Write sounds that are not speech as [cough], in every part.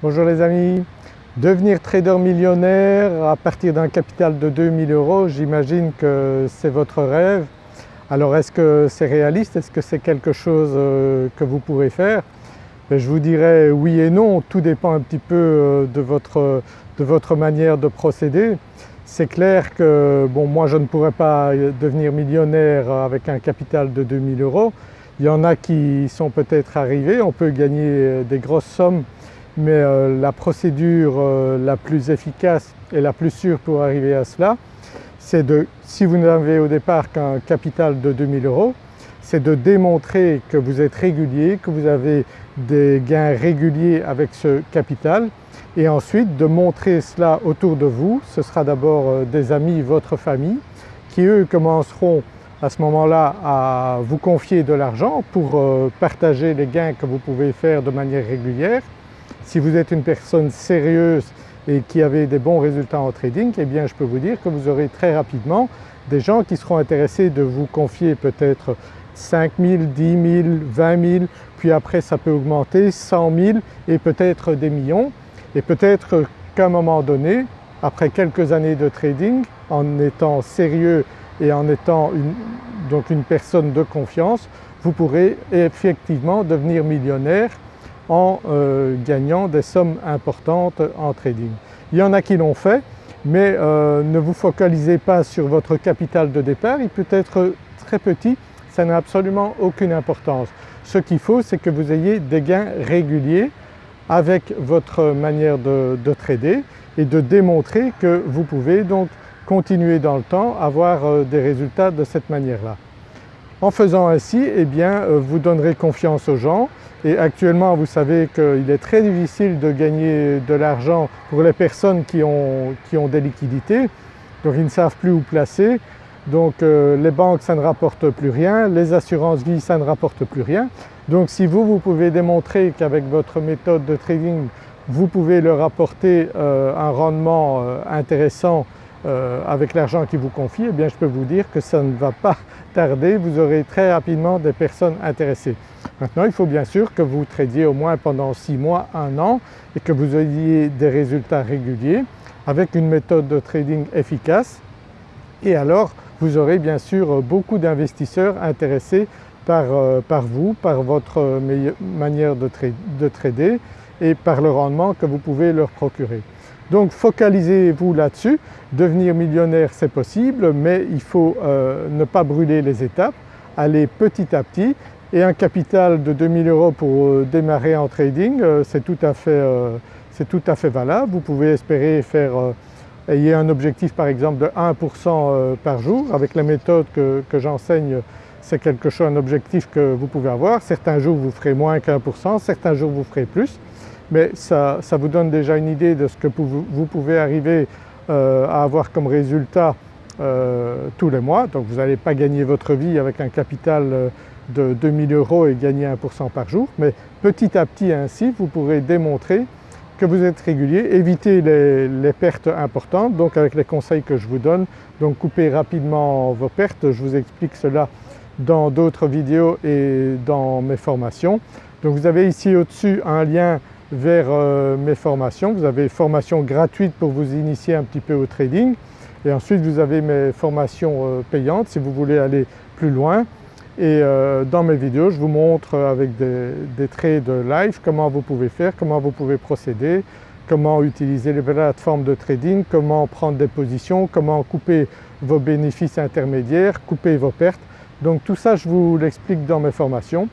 Bonjour les amis, devenir trader millionnaire à partir d'un capital de 2000 euros, j'imagine que c'est votre rêve. Alors est-ce que c'est réaliste? Est-ce que c'est quelque chose euh, que vous pourrez faire? Ben, Je vous dirais oui et non, tout dépend un petit peu euh, de votre, de votre manière de procéder. C'est clair que bon moi je ne pourrais pas devenir millionnaire avec un capital de 2000 euros. Il y en a qui sont peut-être arrivés, on peut gagner des grosses sommes mais euh, la procédure euh, la plus efficace et la plus sûre pour arriver à cela, c'est de, si vous n'avez au départ qu'un capital de 2000 euros, c'est de démontrer que vous êtes régulier, que vous avez des gains réguliers avec ce capital et ensuite de montrer cela autour de vous. Ce sera d'abord euh, des amis, votre famille qui eux commenceront à ce moment-là à vous confier de l'argent pour partager les gains que vous pouvez faire de manière régulière si vous êtes une personne sérieuse et qui avez des bons résultats en trading, eh je peux vous dire que vous aurez très rapidement des gens qui seront intéressés de vous confier peut-être 5 000, 10 000, 20 000, puis après ça peut augmenter 100 000 et peut-être des millions. Et peut-être qu'à un moment donné, après quelques années de trading, en étant sérieux et en étant donc une personne de confiance, vous pourrez effectivement devenir millionnaire en euh, gagnant des sommes importantes en trading. Il y en a qui l'ont fait mais euh, ne vous focalisez pas sur votre capital de départ, il peut être très petit, ça n'a absolument aucune importance. Ce qu'il faut c'est que vous ayez des gains réguliers avec votre manière de, de, trader et de démontrer que vous pouvez donc continuer dans le temps avoir euh, des résultats de cette manière-là. En faisant ainsi, eh bien vous donnerez confiance aux gens et actuellement vous savez qu'il est très difficile de gagner de l'argent pour les personnes qui ont, des liquidités, donc ils ne savent plus où placer. Donc euh, les banques ça ne rapporte plus rien, les assurances vie ça ne rapporte plus rien. Donc si vous, vous pouvez démontrer qu'avec votre méthode de trading vous pouvez leur apporter euh, un rendement euh, intéressant avec l'argent qu'ils vous confient, eh bien je peux vous dire que ça ne va pas [laughs] tarder, vous aurez très rapidement des personnes intéressées. Maintenant il faut bien sûr que vous tradiez au moins pendant 6 mois, 1 an et que vous ayez des résultats réguliers avec une méthode de trading efficace et alors vous aurez bien sûr beaucoup d'investisseurs intéressés par, euh, vous, par votre manière de trader et par le rendement que vous pouvez leur procurer. Donc focalisez-vous là-dessus, devenir millionnaire c'est possible mais il faut euh, ne pas brûler les étapes, aller petit à petit. Et un capital de 2000 euros pour euh, démarrer en trading euh, c'est tout, à fait, valable. Vous pouvez espérer faire ayez un objectif par exemple de 1% par jour. Avec la méthode que, que j'enseigne c'est quelque chose, un objectif que vous pouvez avoir. Certains jours vous ferez moins qu'1%, certains jours vous ferez plus mais ça, vous donne déjà une idée de ce que vous, pouvez arriver euh, à avoir comme résultat euh, tous les mois. Donc vous n'allez pas gagner votre vie avec un capital euh, de 2000 euros et gagner 1% par jour, mais petit à petit ainsi vous pourrez démontrer que vous êtes régulier, éviter les, les, pertes importantes donc avec les conseils que je vous donne. Donc coupez rapidement vos pertes, je vous explique cela dans d'autres vidéos et dans mes formations. Donc vous avez ici au-dessus un lien vers euh, mes formations. Vous avez formation gratuite pour vous initier un petit peu au trading et ensuite vous avez mes formations euh, payantes si vous voulez aller plus loin. Et euh, dans mes vidéos je vous montre avec des, des trades live comment vous pouvez faire, comment vous pouvez procéder, comment utiliser les plateformes de trading, comment prendre des positions, comment couper vos bénéfices intermédiaires, couper vos pertes. Donc tout ça je vous l'explique dans mes formations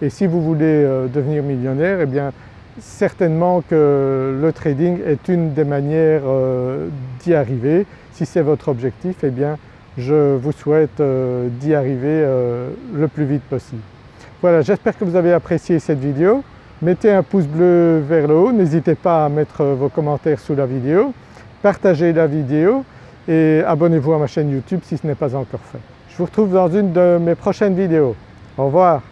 et si vous voulez devenir millionnaire eh bien certainement que le trading est une des manières euh, d'y arriver. Si c'est votre objectif, eh bien je vous souhaite euh, d'y arriver euh, le plus vite possible. Voilà, j'espère que vous avez apprécié cette vidéo. Mettez un pouce bleu vers le haut, n'hésitez pas à mettre vos commentaires sous la vidéo, partagez la vidéo et abonnez-vous à ma chaîne YouTube si ce n'est pas encore fait. Je vous retrouve dans une de mes prochaines vidéos. Au revoir.